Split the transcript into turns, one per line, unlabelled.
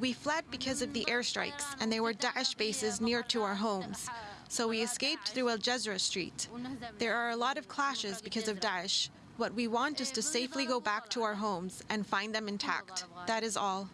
We fled because of the airstrikes, and they were Daesh bases near to our homes. So we escaped through Al Jazra Street. There are a lot of clashes because of Daesh. What we want is to safely go back to our homes and find them intact. That is all.